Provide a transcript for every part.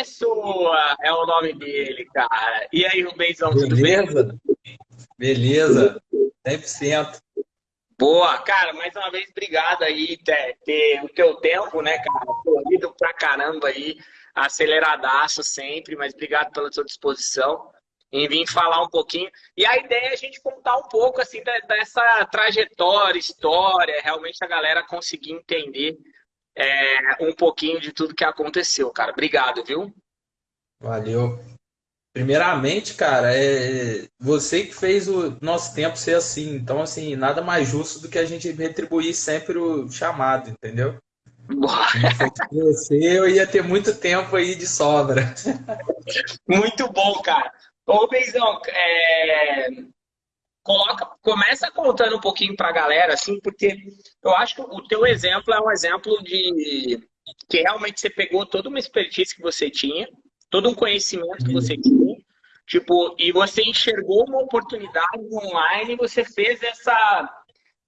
Pessoa é o nome dele, cara. E aí, Rubenzão, tudo Beleza? bem? Beleza, 100%. Boa, cara, mais uma vez, obrigado aí ter, ter o teu tempo, né, cara? Corrido pra caramba aí, aceleradaço sempre, mas obrigado pela sua disposição em vir falar um pouquinho. E a ideia é a gente contar um pouco, assim, dessa trajetória, história, realmente a galera conseguir entender é, um pouquinho de tudo que aconteceu, cara. Obrigado, viu? Valeu. Primeiramente, cara, é você que fez o nosso tempo ser assim. Então, assim, nada mais justo do que a gente retribuir sempre o chamado, entendeu? Se você, eu ia ter muito tempo aí de sobra. Muito bom, cara. Ô, Beizão, é... Coloca, começa contando um pouquinho para a galera, assim, porque eu acho que o teu exemplo é um exemplo de que realmente você pegou toda uma expertise que você tinha, todo um conhecimento que você tinha, tipo, e você enxergou uma oportunidade online e você fez essa.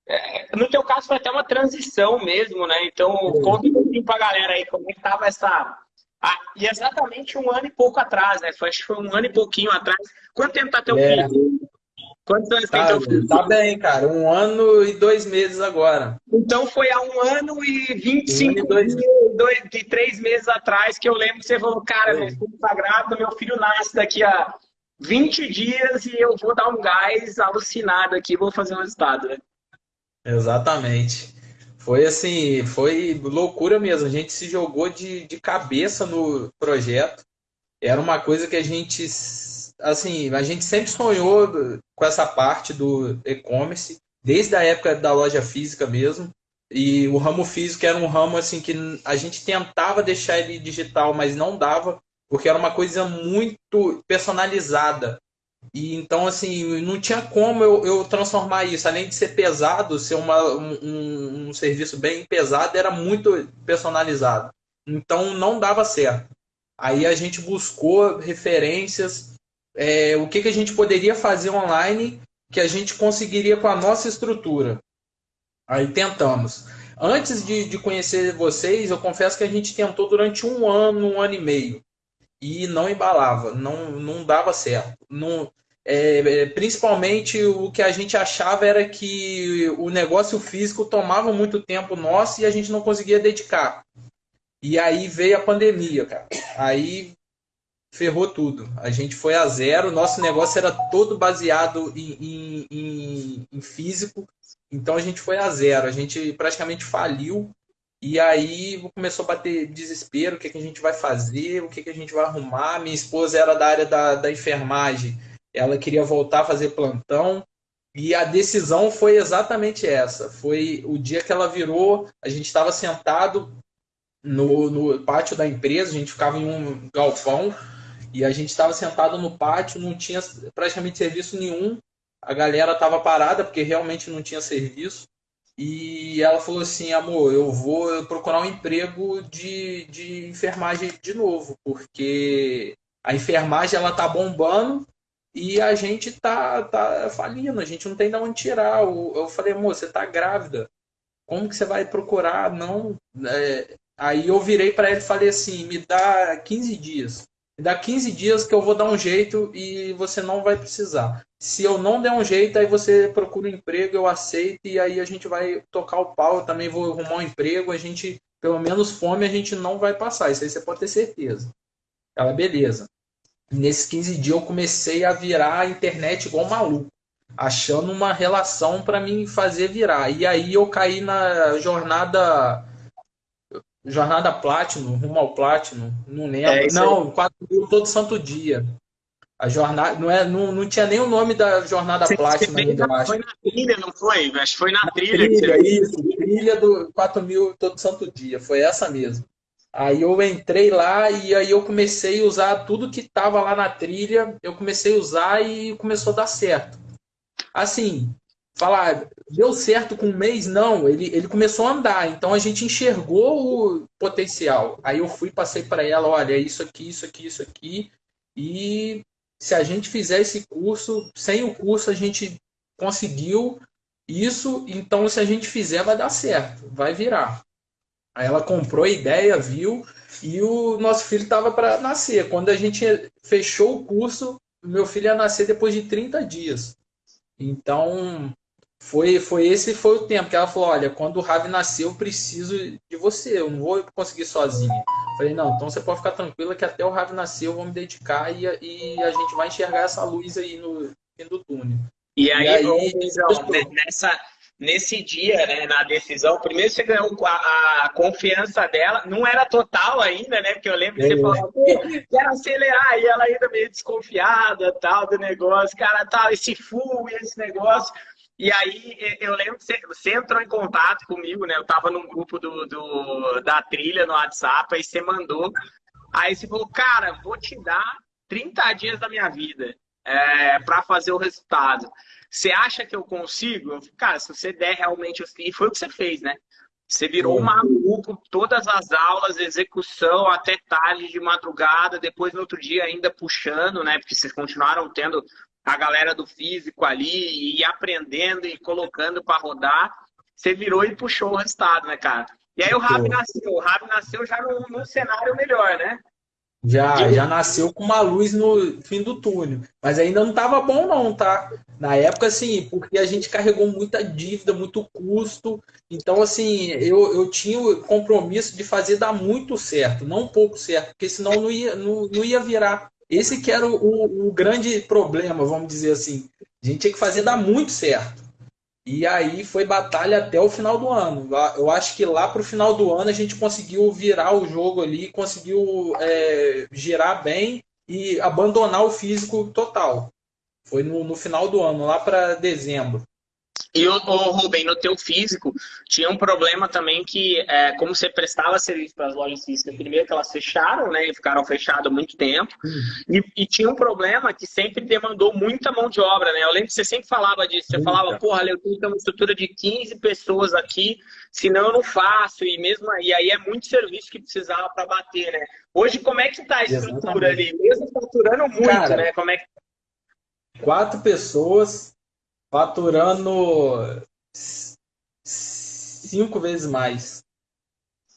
É, no teu caso foi até uma transição mesmo, né? Então, conta um pouquinho pra galera aí como é que tava essa. Ah, e exatamente um ano e pouco atrás, né? Acho que foi um ano e pouquinho atrás. Quanto tempo tá teu é. filho? Quantos anos tá, tem teu filho? Tá bem, cara. Um ano e dois meses agora. Então foi há um ano e 25 um dois... Dois, de três meses atrás que eu lembro que você falou, cara, meu filho tá meu filho nasce daqui a 20 dias e eu vou dar um gás alucinado aqui, vou fazer um resultado, né? Exatamente. Foi assim, foi loucura mesmo. A gente se jogou de, de cabeça no projeto. Era uma coisa que a gente assim, a gente sempre sonhou com essa parte do e-commerce, desde a época da loja física mesmo. E o ramo físico era um ramo assim que a gente tentava deixar ele digital, mas não dava, porque era uma coisa muito personalizada. E então, assim, não tinha como eu, eu transformar isso. Além de ser pesado, ser uma, um, um serviço bem pesado, era muito personalizado. Então, não dava certo. Aí a gente buscou referências é, o que, que a gente poderia fazer online que a gente conseguiria com a nossa estrutura. Aí tentamos. Antes de, de conhecer vocês, eu confesso que a gente tentou durante um ano, um ano e meio. E não embalava, não, não dava certo. Não, é, é principalmente o que a gente achava era que o negócio físico tomava muito tempo nosso e a gente não conseguia dedicar. E aí veio a pandemia, cara. Aí ferrou tudo. A gente foi a zero, nosso negócio era todo baseado em, em, em, físico, então a gente foi a zero, a gente praticamente faliu. E aí começou a bater desespero, o que, que a gente vai fazer, o que, que a gente vai arrumar. Minha esposa era da área da, da enfermagem, ela queria voltar a fazer plantão. E a decisão foi exatamente essa. Foi o dia que ela virou, a gente estava sentado no, no pátio da empresa, a gente ficava em um galpão, e a gente estava sentado no pátio, não tinha praticamente serviço nenhum. A galera estava parada porque realmente não tinha serviço. E ela falou assim: amor, eu vou procurar um emprego de, de enfermagem de novo, porque a enfermagem ela tá bombando e a gente tá, tá falindo, a gente não tem de onde tirar. Eu falei, amor, você tá grávida. Como que você vai procurar? Não. É... Aí eu virei para ele e falei assim: me dá 15 dias dá 15 dias que eu vou dar um jeito e você não vai precisar. Se eu não der um jeito, aí você procura um emprego, eu aceito e aí a gente vai tocar o pau, eu também vou arrumar um emprego, a gente, pelo menos fome, a gente não vai passar. Isso aí você pode ter certeza. Ela, beleza. Nesses 15 dias eu comecei a virar a internet igual maluco, achando uma relação para mim fazer virar. E aí eu caí na jornada Jornada Platinum, rumo ao Platinum, não lembro. É, não, 4 mil todo santo dia. A jornada, não, é, não, não tinha nem o nome da Jornada Você Platinum ainda, eu acho. Foi na trilha, não foi? Acho que foi na, na trilha. trilha isso, trilha do 4 mil todo santo dia, foi essa mesmo. Aí eu entrei lá e aí eu comecei a usar tudo que estava lá na trilha, eu comecei a usar e começou a dar certo. Assim, falar, deu certo com um mês? Não, ele, ele começou a andar, então a gente enxergou o potencial. Aí eu fui passei para ela, olha, isso aqui, isso aqui, isso aqui, e se a gente fizer esse curso, sem o curso a gente conseguiu isso, então se a gente fizer vai dar certo, vai virar. Aí ela comprou a ideia, viu, e o nosso filho estava para nascer. Quando a gente fechou o curso, meu filho ia nascer depois de 30 dias. Então, foi, foi esse foi o tempo que ela falou: olha, quando o Ravi nasceu, eu preciso de você, eu não vou conseguir sozinha. Falei: não, então você pode ficar tranquila que até o Ravi nascer eu vou me dedicar e, e a gente vai enxergar essa luz aí no fim do túnel. E aí, e aí então, nessa, nesse dia, né, na decisão, primeiro você ganhou a, a, confiança dela, não era total ainda, né? Porque eu lembro que é. você falou, quero acelerar, e ela ainda meio desconfiada, tal, do negócio, cara, tal, esse full esse negócio. E aí eu lembro que você, entrou em contato comigo, né? Eu tava num grupo do, do, da trilha no WhatsApp, aí você mandou. Aí você falou, cara, vou te dar 30 dias da minha vida é, para fazer o resultado. Você acha que eu consigo? Cara, se você der realmente. E foi o que você fez, né? Você virou um maluco, todas as aulas, execução, até tarde de madrugada, depois no outro dia ainda puxando, né? Porque vocês continuaram tendo a galera do físico ali e aprendendo e colocando para rodar. Você virou e puxou o resultado, né, cara? E aí o Rabi nasceu. O Rabi nasceu já num, num cenário melhor, né? Já, já nasceu com uma luz no fim do túnel. Mas ainda não tava bom, não, tá? Na época, assim, porque a gente carregou muita dívida, muito custo. Então, assim, eu, eu tinha o compromisso de fazer dar muito certo, não pouco certo, porque senão não ia, não, não ia virar. Esse que era o, o, grande problema, vamos dizer assim. A gente tinha que fazer dar muito certo. E aí foi batalha até o final do ano. Eu acho que lá para o final do ano a gente conseguiu virar o jogo ali, conseguiu é, girar bem e abandonar o físico total. Foi no, no final do ano, lá para dezembro. E o, o Rubem, no teu físico, tinha um problema também que, é, como você prestava serviço para as lojas físicas, primeiro que elas fecharam, né, e ficaram fechadas há muito tempo, e, e, tinha um problema que sempre demandou muita mão de obra, né? Eu lembro que você sempre falava disso, você falava, porra, eu tenho uma estrutura de 15 pessoas aqui, senão eu não faço, e mesmo e aí é muito serviço que precisava para bater, né? Hoje, como é que tá a estrutura Exatamente. ali? Mesmo faturando muito, Cara, né? Como é que... Quatro pessoas faturando cinco vezes mais.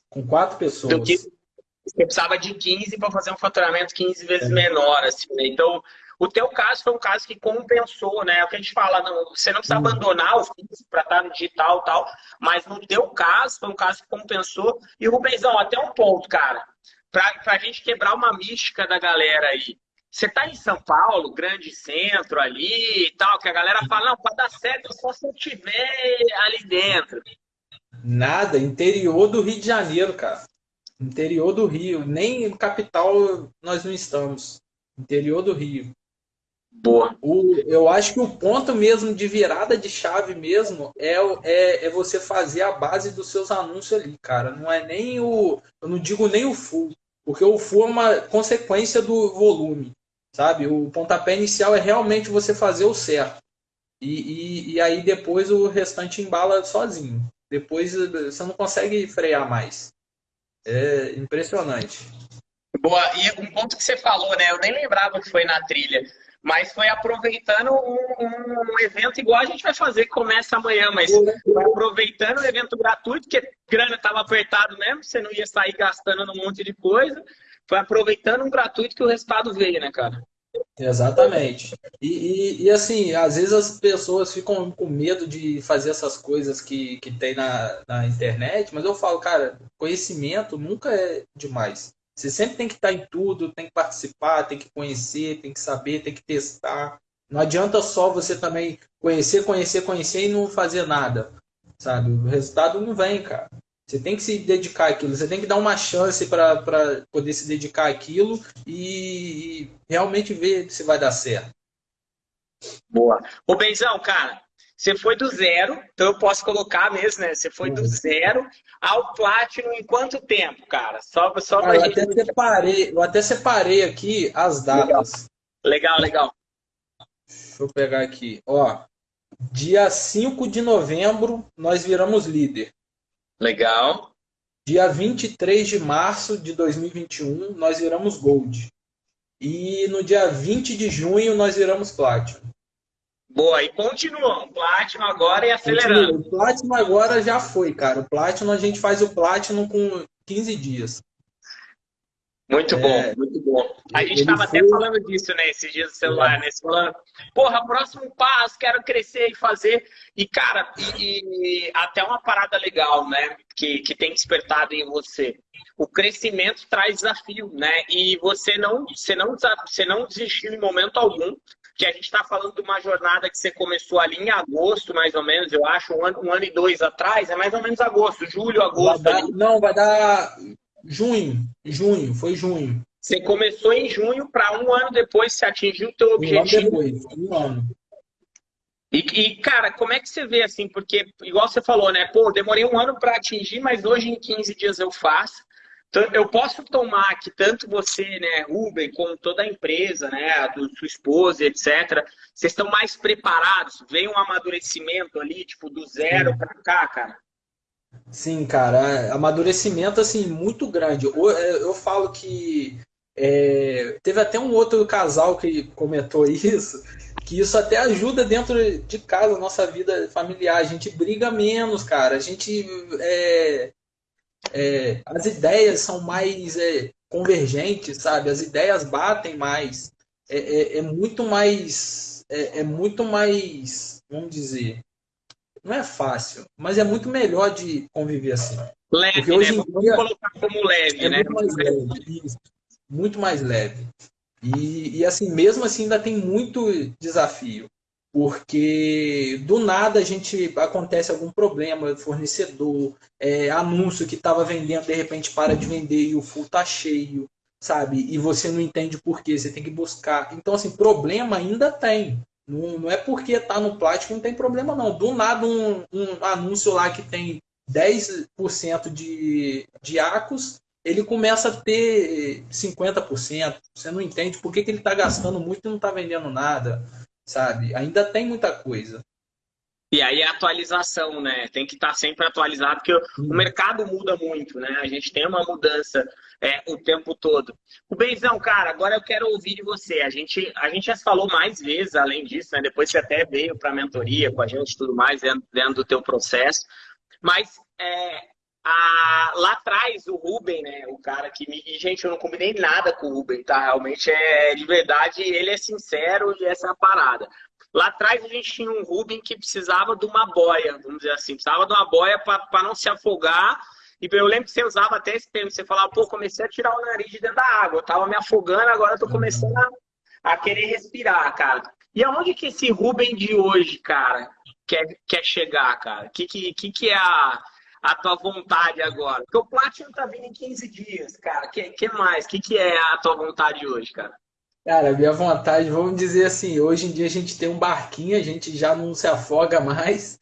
Com quatro pessoas. Do que você precisava de 15 para fazer um faturamento 15 vezes é. menor. Assim, né? Então, o teu caso foi um caso que compensou, né? É o que a gente fala, não, você não precisa hum. abandonar o físico para estar no digital e tal, mas no teu caso foi um caso que compensou. E Rubenzão, até um ponto, cara, para a gente quebrar uma mística da galera aí. Você está em São Paulo, grande centro ali e tal, que a galera fala, não, para dar certo só se eu estiver ali dentro. Nada, interior do Rio de Janeiro, cara. Interior do Rio, nem capital nós não estamos. Interior do Rio. Boa. O, eu acho que o ponto mesmo de virada de chave mesmo é, é, é você fazer a base dos seus anúncios ali, cara. Não é nem o. Eu não digo nem o full, porque o full é uma consequência do volume sabe? O pontapé inicial é realmente você fazer o certo. E, e, e, aí depois o restante embala sozinho. Depois você não consegue frear mais. É impressionante. Boa, e um ponto que você falou, né? Eu nem lembrava que foi na trilha, mas foi aproveitando um, um evento igual a gente vai fazer, que começa amanhã, mas foi aproveitando o evento gratuito, porque grana estava apertado mesmo, você não ia sair gastando num monte de coisa foi aproveitando um gratuito que o resultado veio, né, cara? Exatamente. E, e, e, assim, às vezes as pessoas ficam com medo de fazer essas coisas que, que tem na, na internet, mas eu falo, cara, conhecimento nunca é demais. Você sempre tem que estar em tudo, tem que participar, tem que conhecer, tem que saber, tem que testar. Não adianta só você também conhecer, conhecer, conhecer e não fazer nada. Sabe? O resultado não vem, cara. Você tem que se dedicar àquilo, você tem que dar uma chance para poder se dedicar àquilo e, e, realmente ver se vai dar certo. Boa. Ô, Benzão, cara, você foi do zero, então eu posso colocar mesmo, né? Você foi do uhum. zero ao Platinum em quanto tempo, cara? Só, só ah, eu, gente... até separei, eu até separei aqui as datas. Legal, legal. Deixa eu pegar aqui. Ó, dia 5 de novembro, nós viramos líder. Legal. Dia 23 de março de 2021, nós viramos Gold. E no dia 20 de junho, nós viramos Platinum. Boa, e continuam. Platinum agora e acelerando. Continua. O Platinum agora já foi, cara. O Platinum, a gente faz o Platinum com 15 dias. Muito bom, é, muito bom. A gente estava foi... até falando disso, né, esses dias do celular, é. né? Falando, porra, próximo passo, quero crescer e fazer. E, cara, e, e, até uma parada legal, né? Que, que tem despertado em você. O crescimento traz desafio, né? E você não, você não, você não desistiu em momento algum. Que a gente está falando de uma jornada que você começou ali em agosto, mais ou menos, eu acho, um ano, um ano e dois atrás, é mais ou menos agosto, julho, agosto. Vai dar, não, vai dar Junho, junho, foi junho. Você começou em junho para um ano depois você atingiu o teu objetivo. Um ano depois, um ano. E, e, cara, como é que você vê assim? Porque, igual você falou, né? Pô, demorei um ano para atingir, mas hoje em 15 dias eu faço. Então, eu posso tomar que tanto você, né, Ruben, como toda a empresa, né, a do sua esposa, etc., vocês estão mais preparados? Vem um amadurecimento ali, tipo, do zero para cá, cara? Sim, cara, amadurecimento assim muito grande. Eu, é, eu falo que é, teve até um outro casal que comentou isso, que isso até ajuda dentro de casa, nossa vida familiar. A gente briga menos, cara. A gente é, é, as ideias são mais é, convergentes, sabe? As ideias batem mais. É, é, é muito mais é, muito mais, vamos dizer, não é fácil, mas é muito melhor de conviver assim. Leve, Porque hoje né? Vamos dia, colocar como leve, é né? Muito mais leve, isso. muito mais leve. E, e assim, mesmo assim, ainda tem muito desafio. Porque do nada a gente acontece algum problema, fornecedor, é, anúncio que estava vendendo, de repente para de vender e o full tá cheio, sabe? E você não entende por quê, você tem que buscar. Então, assim, problema ainda tem. Não, não é porque tá no plástico não tem problema, não. Do nada, um, um anúncio lá que tem 10% de, de acos, ele começa a ter 50%. Você não entende por que, que ele está gastando muito e não está vendendo nada, sabe? Ainda tem muita coisa. E aí a atualização, né? Tem que estar tá sempre atualizado, porque o mercado muda muito, né? A gente tem uma mudança é, o tempo todo. O Benzão, cara, agora eu quero ouvir de você. A gente, a gente já falou mais vezes, além disso, né? Depois você até veio para a mentoria com a gente e tudo mais, dentro, dentro, do teu processo. Mas é, a, lá atrás, o Ruben, né? O cara que me. E, gente, eu não combinei nada com o Ruben, tá? Realmente é de verdade, ele é sincero e essa é a parada. Lá atrás a gente tinha um Rubem que precisava de uma boia, vamos dizer assim, precisava de uma boia para não se afogar. E eu lembro que você usava até esse termo, você falava, pô, comecei a tirar o nariz de dentro da água, eu tava me afogando, agora tô começando a, a querer respirar, cara. E aonde que esse Rubem de hoje, cara, quer, quer chegar, cara? O que, que, que, é a, a tua vontade agora? Porque o Platinum tá vindo em 15 dias, cara. O que, que mais? O que, que é a tua vontade hoje, cara? Cara, minha vontade, vamos dizer assim, hoje em dia a gente tem um barquinho, a gente já não se afoga mais,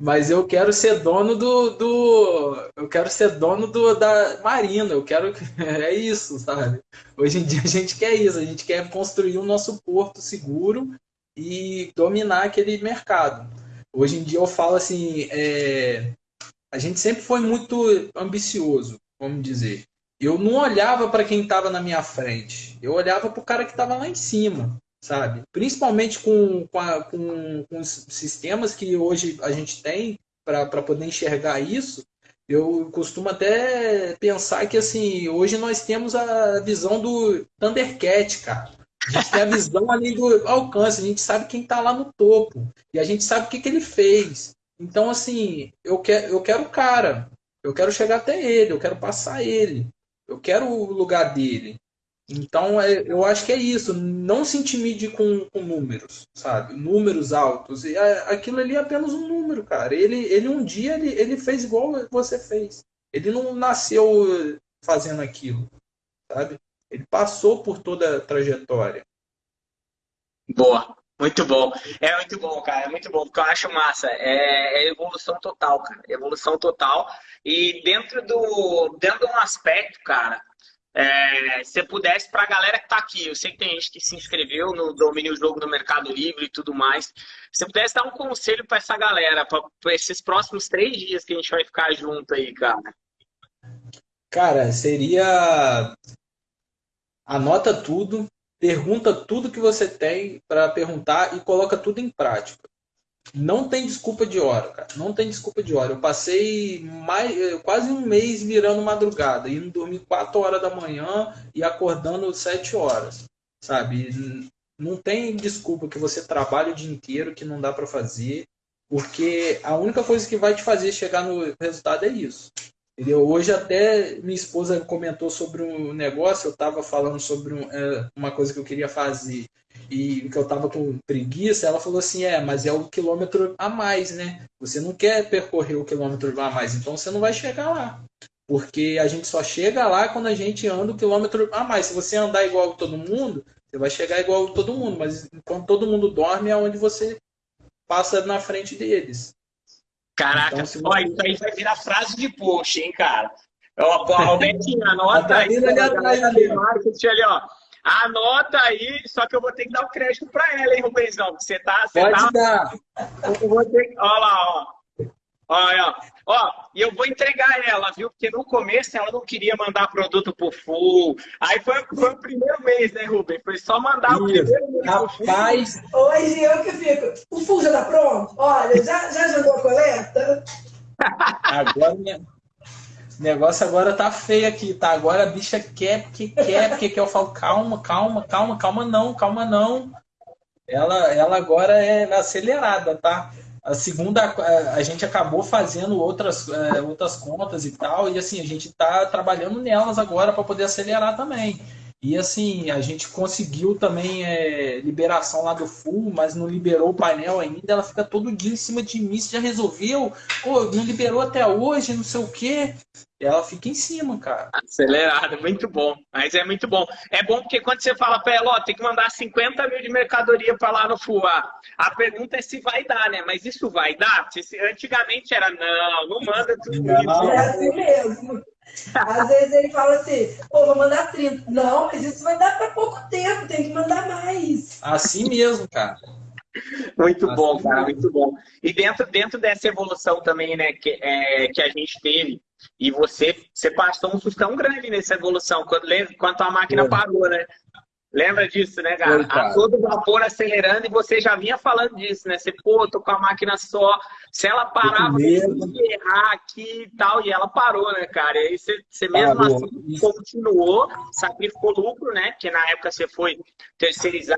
mas eu quero ser dono do, do eu quero ser dono do, da marina, eu quero é isso, sabe? Hoje em dia a gente quer isso, a gente quer construir o nosso porto seguro e dominar aquele mercado. Hoje em dia eu falo assim, é, a gente sempre foi muito ambicioso, vamos dizer eu não olhava para quem estava na minha frente, eu olhava para o cara que estava lá em cima, sabe? Principalmente com, com, a, com, com os sistemas que hoje a gente tem para poder enxergar isso, eu costumo até pensar que assim, hoje nós temos a visão do Thundercat, cara. A gente tem a visão ali do alcance, a gente sabe quem está lá no topo. E a gente sabe o que, que ele fez. Então, assim, eu, quer, eu quero o cara. Eu quero chegar até ele, eu quero passar ele. Eu quero o lugar dele. Então, é, eu acho que é isso. Não se intimide com, com números, sabe? Números altos. E é, aquilo ali é apenas um número, cara. Ele, ele um dia ele, ele fez igual você fez. Ele não nasceu fazendo aquilo, sabe? Ele passou por toda a trajetória. Boa. Muito bom. É muito bom, cara. É muito bom, porque eu acho massa. É, é evolução total, cara. Evolução total. E dentro do, dentro de um aspecto, cara, é, se pudesse para a galera que está aqui, eu sei que tem gente que se inscreveu no Domínio Jogo no Mercado Livre e tudo mais. Se pudesse dar um conselho para essa galera, para esses próximos três dias que a gente vai ficar junto aí, cara. Cara, seria. Anota tudo, pergunta tudo que você tem para perguntar e coloca tudo em prática. Não tem desculpa de hora, cara. Não tem desculpa de hora. Eu passei mais, eh, quase um mês virando madrugada, indo dormir 4 horas da manhã e acordando 7 horas, sabe? Não tem desculpa que você trabalhe o dia inteiro que não dá para fazer, porque a única coisa que vai te fazer chegar no resultado é isso. Entendeu? Hoje até minha esposa comentou sobre um negócio, eu estava falando sobre é, uma coisa que eu queria fazer e que eu estava com preguiça, ela falou assim, é, mas é o quilômetro a mais, né? Você não quer percorrer o quilômetro a mais, então você não vai chegar lá. Porque a gente só chega lá quando a gente anda o quilômetro a mais. Se você andar igual todo mundo, você vai chegar igual todo mundo, mas quando todo mundo dorme é onde você passa na frente deles. Caraca, então, você... ó, isso aí vai virar frase de post, hein, cara? Ó, Robertinho, anota aí. Ali atrás, ali. ali, ó. Anota aí, só que eu vou ter que dar o crédito para ela, hein, Rubenzão? Você tá. Você Pode tá... dar. Eu vou ter... Olha lá, ó. Olha, ó, e eu vou entregar ela, viu? Porque no começo ela não queria mandar produto pro Full. Aí foi, foi o primeiro mês, né, Rubem? Foi só mandar Isso. o primeiro mês. Rapaz! Hoje eu que fico. O Full já tá pronto? Olha, já, já jogou a coleta? Agora minha... O negócio agora tá feio aqui, tá? Agora a bicha quer, porque quer, porque quer. Eu falo, calma, calma, calma, calma não, calma não. Ela, ela agora é acelerada, tá? A segunda, a gente acabou fazendo outras, é, outras contas e tal, e assim, a gente está trabalhando nelas agora para poder acelerar também. E assim, a gente conseguiu também é, liberação lá do full, mas não liberou o painel ainda. Ela fica todo dia em cima de mim, já resolveu? Pô, não liberou até hoje, não sei o quê ela fica em cima, cara. Acelerada, muito bom. Mas é muito bom. É bom porque quando você fala para ela, ó, tem que mandar 50 mil de mercadoria para lá no FUA. A pergunta é se vai dar, né? Mas isso vai dar? Antigamente era, não, não manda tudo não. isso. É assim mesmo. Às vezes ele fala assim, pô, vou mandar 30. Não, mas isso vai dar para pouco tempo, tem que mandar mais. Assim mesmo, cara. Muito assim bom, cara, muito bom. E dentro, dentro dessa evolução também, né, que, é, que a gente teve, e você, você passou um sustão grande nessa evolução, quando, quando a máquina parou, né? Lembra disso, né, cara? A todo vapor acelerando e você já vinha falando disso, né? Você, pô, tô com a máquina só. Se ela parar, vai errar aqui e tal. E ela parou, né, cara? E aí você, você mesmo parou. assim continuou, sacrificou lucro, né? Porque na época você foi terceirizar,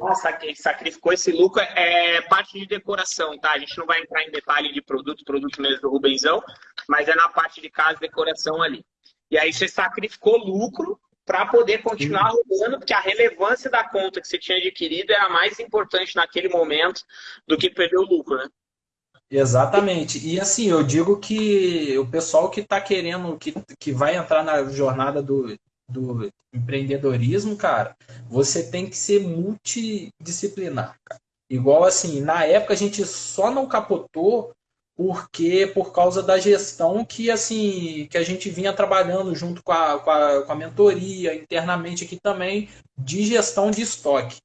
sacrificou esse lucro. É parte de decoração, tá? A gente não vai entrar em detalhe de produto, produto mesmo do Rubenzão, mas é na parte de casa decoração ali. E aí você sacrificou lucro para poder continuar rodando, porque a relevância da conta que você tinha adquirido era mais importante naquele momento do que perder o lucro, né? Exatamente. E assim, eu digo que o pessoal que está querendo, que, que vai entrar na jornada do, do empreendedorismo, cara, você tem que ser multidisciplinar. Cara. Igual assim, na época a gente só não capotou porque por causa da gestão que assim que a gente vinha trabalhando junto com a, com a, com a mentoria internamente aqui também de gestão de estoque.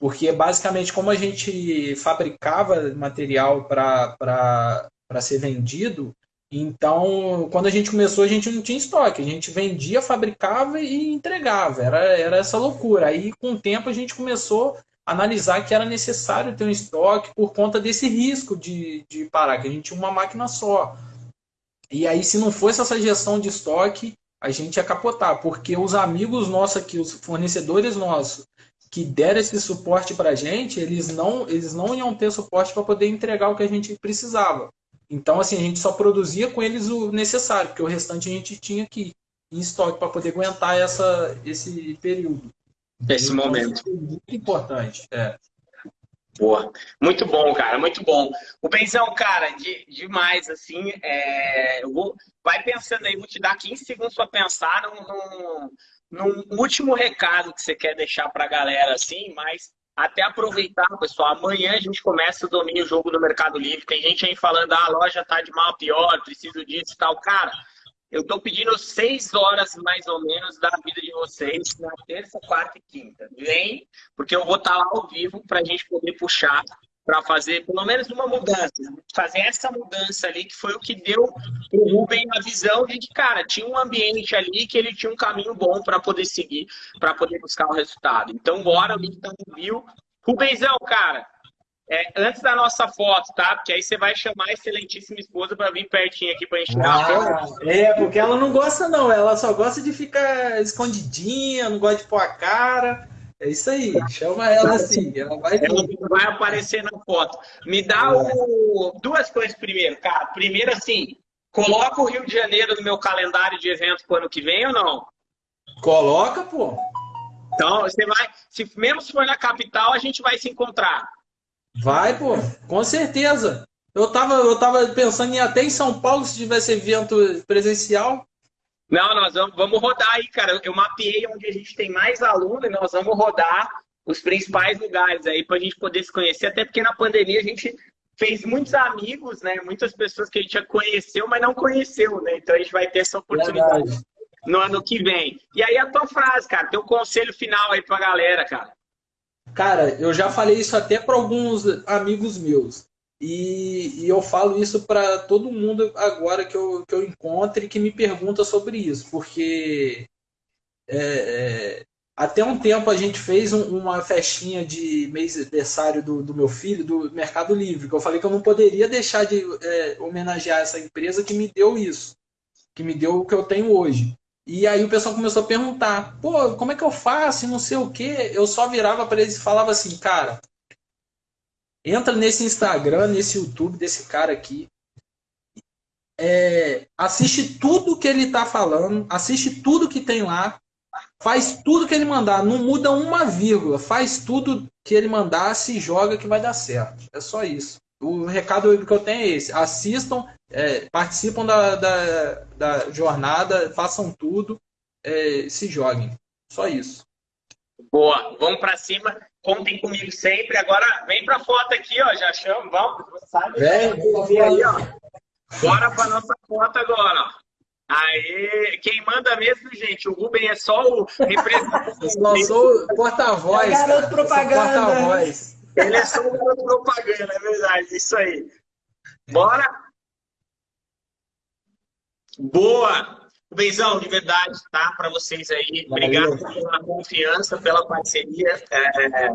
Porque basicamente como a gente fabricava material para ser vendido então quando a gente começou a gente não tinha estoque. A gente vendia fabricava e entregava. Era, era essa loucura. Aí com o tempo a gente começou analisar que era necessário ter um estoque por conta desse risco de, de parar, que a gente tinha uma máquina só. E aí, se não fosse essa gestão de estoque, a gente ia capotar, porque os amigos nossos aqui, os fornecedores nossos, que deram esse suporte para a gente, eles não, eles não iam ter suporte para poder entregar o que a gente precisava. Então, assim, a gente só produzia com eles o necessário, porque o restante a gente tinha aqui em estoque para poder aguentar essa, esse período. Esse então, momento. É muito importante. É. Boa. Muito bom, cara, muito bom. O Benzão, cara, de, demais, assim, é, eu vou, vai pensando aí, vou te dar 15 segundos para pensar num, num, num, último recado que você quer deixar para a galera, assim, mas até aproveitar, pessoal, amanhã a gente começa o domínio jogo no Mercado Livre, tem gente aí falando, ah, a loja tá de mal a pior, preciso disso e tal, cara, eu estou pedindo seis horas mais ou menos da vida de vocês na terça, quarta e quinta. Vem, porque eu vou estar tá lá ao vivo para a gente poder puxar para fazer pelo menos uma mudança. Fazer essa mudança ali, que foi o que deu o Rubem a visão de que, cara, tinha um ambiente ali que ele tinha um caminho bom para poder seguir, para poder buscar o resultado. Então, bora, o link tá no viu. Rubenzão, cara, é, antes da nossa foto, tá? Porque aí você vai chamar a excelentíssima esposa para vir pertinho aqui para enxergar ah, É, porque ela não gosta não, ela só gosta de ficar escondidinha, não gosta de pôr a cara. É isso aí, chama ela assim, ela vai Ela vai aparecer na foto. Me dá o... duas coisas primeiro, cara. Primeiro, assim, coloca o Rio de Janeiro no meu calendário de eventos para o ano que vem ou não? Coloca, pô. Então, você vai, se, mesmo se for na capital, a gente vai se encontrar. Vai, pô, com certeza. Eu tava, eu tava pensando em ir até em São Paulo se tivesse evento presencial. Não, nós vamos, vamos rodar aí, cara. Eu mapeei onde a gente tem mais aluno e nós vamos rodar os principais lugares aí para a gente poder se conhecer, até porque na pandemia a gente fez muitos amigos, né? Muitas pessoas que a gente já conheceu, mas não conheceu, né? Então a gente vai ter essa oportunidade Verdade. no ano que vem. E aí a tua frase, cara, teu conselho final aí pra galera, cara. Cara, eu já falei isso até para alguns amigos meus. E, e eu falo isso para todo mundo agora que eu, que eu encontro e que me pergunta sobre isso, porque é, é, até um tempo a gente fez um, uma festinha de mês aniversário do, do, meu filho, do Mercado Livre, que eu falei que eu não poderia deixar de é, homenagear essa empresa que me deu isso, que me deu o que eu tenho hoje. E aí o pessoal começou a perguntar, pô, como é que eu faço? Não sei o quê. Eu só virava para eles e falava assim, cara, entra nesse Instagram, nesse YouTube desse cara aqui, é, assiste tudo que ele está falando, assiste tudo que tem lá, faz tudo que ele mandar, não muda uma vírgula, faz tudo que ele mandar, se joga que vai dar certo. É só isso. O recado que eu tenho é esse: assistam, é, participam da, da, da, jornada, façam tudo, é, se joguem. Só isso. Boa, vamos para cima. Contem comigo sempre. Agora vem para foto aqui, ó. Já chamo, vamos. Sabe? Vem, vem aí, ó. Bora para nossa foto agora, ó. Aê, quem manda mesmo, gente, o Rubem é só o representante. Eu só sou porta-voz. Garoto propaganda. Porta-voz. Ele é só um propaganda, é verdade, isso aí. Bora? Boa! Benzão, de verdade, tá? Para vocês aí. Obrigado pela confiança, pela parceria, é,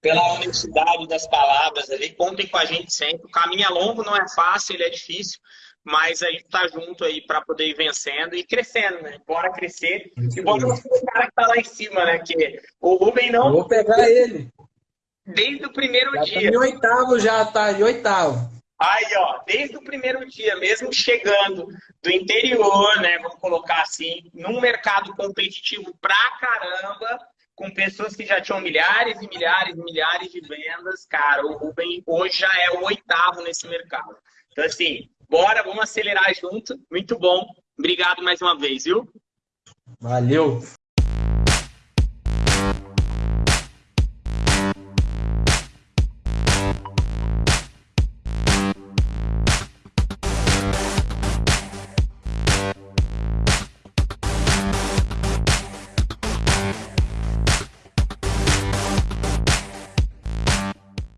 pela honestidade das palavras ali. Contem com a gente sempre. O caminho é longo, não é fácil, ele é difícil, mas a gente tá junto aí para poder ir vencendo e crescendo, né? Bora crescer. E bora o cara que tá lá em cima, né? Que o Rubem não. vou pegar ele. Desde o primeiro já dia. Tá em oitavo já, tá em oitavo. Aí, ó, desde o primeiro dia, mesmo chegando do interior, né, vamos colocar assim, num mercado competitivo pra caramba, com pessoas que já tinham milhares e milhares e milhares de vendas, cara, o Rubem hoje já é o oitavo nesse mercado. Então, assim, bora, vamos acelerar junto. Muito bom. Obrigado mais uma vez, viu? Valeu.